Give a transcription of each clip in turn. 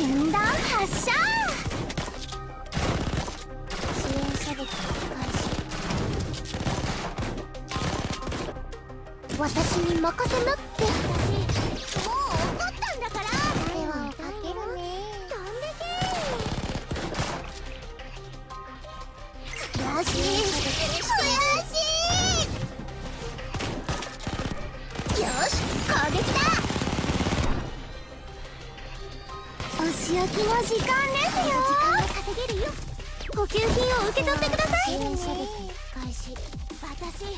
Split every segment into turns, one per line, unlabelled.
前段発射支援射撃開始私に任せなって。お仕置きの時間ですよ。時間が稼げるよ補給品を受け取ってください。開始私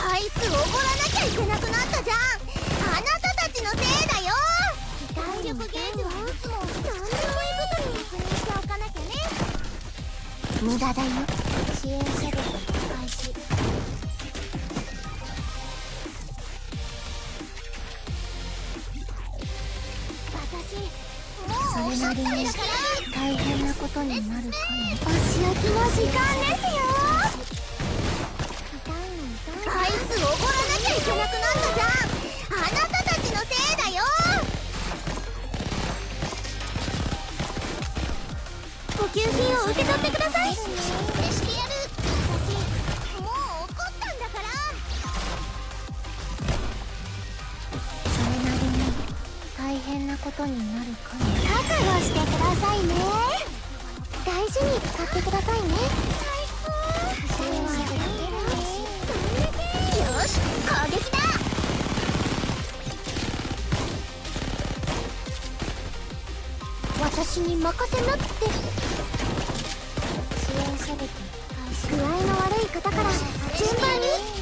アイスおごらなきゃいけなくなったじゃん。あなたたちのせいだよ。体力ゲージはいつも何でもいいことに。確認しておかなきゃね。無駄だよことになるかもお仕置きの時間ですよ。アイスおごらなきゃいけなくなったじゃんあなたたちのせいだよ。補給品を受け取ってください。してやる私もう怒ったんだからそれなりに大変なことになるかも。覚悟して事に使ってくださいね。よし攻撃だ。私に任せなって。支援射撃具合の悪い方から順番に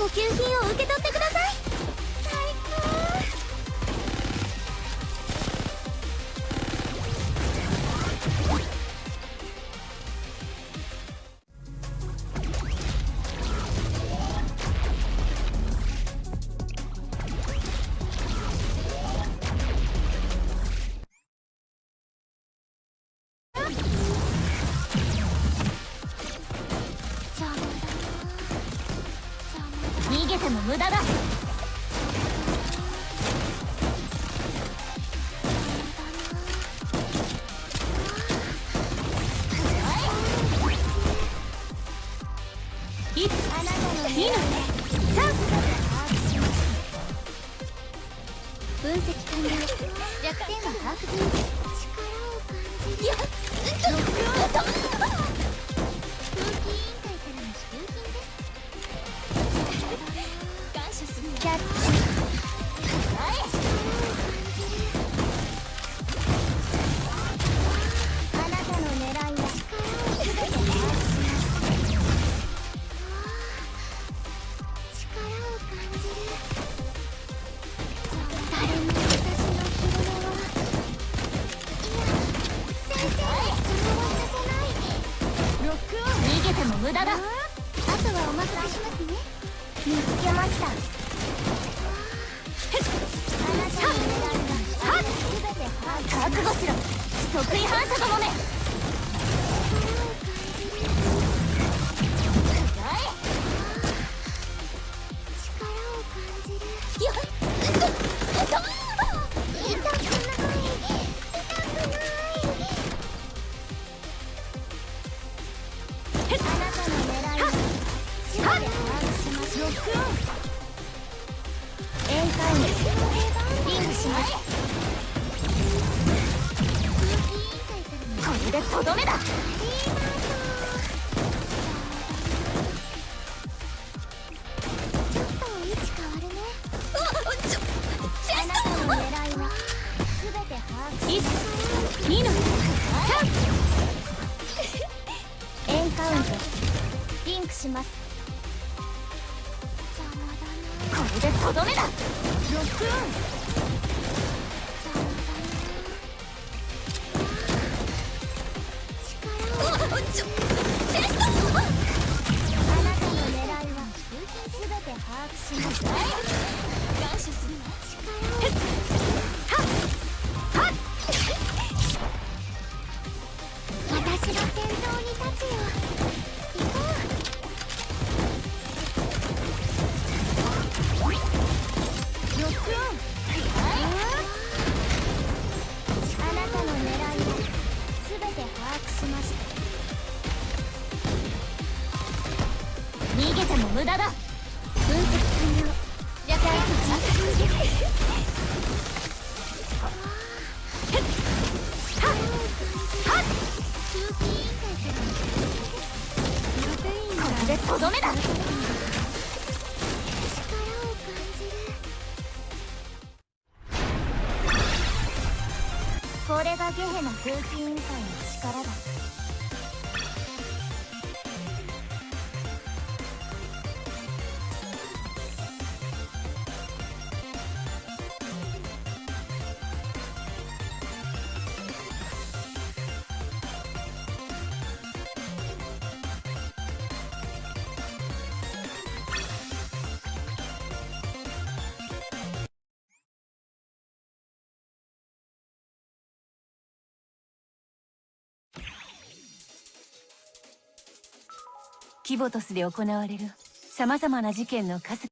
補給品を受け取ってください。
げても無駄だ。い。つ二の三
分析完了。弱点は把握済み力を感じる。やっ空ても
無駄だ。
あとはお任せしますね。見つけました。
覚悟しろ。反射どもめ
いは全て把握し
1 2の。3
ウント。リンクします。これでとどめだ。ロックオンおちょチェスト
て
も無駄だ。
分析完了
略
空気委員会からプロテインが
これがゲヘナ空気委員会の力だ
キボトスで行われる様々な事件の数